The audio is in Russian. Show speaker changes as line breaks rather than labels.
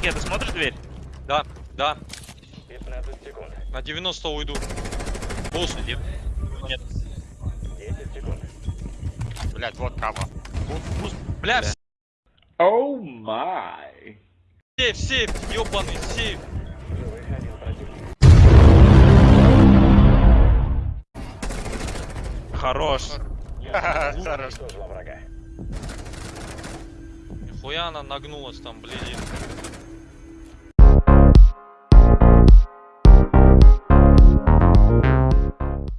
Никита, ты смотришь дверь?
Да, да.
15 секунд.
На 90 уйду. Босс,
Нет.
10 секунд.
Блять, вот кава.
Бля,
Бля.
Oh my.
сейф, сейф, ёбаный сейф.
Живых один противник.
Хорош.
Хорош.
Уничтожила врага.
Нихуя она нагнулась там, блин.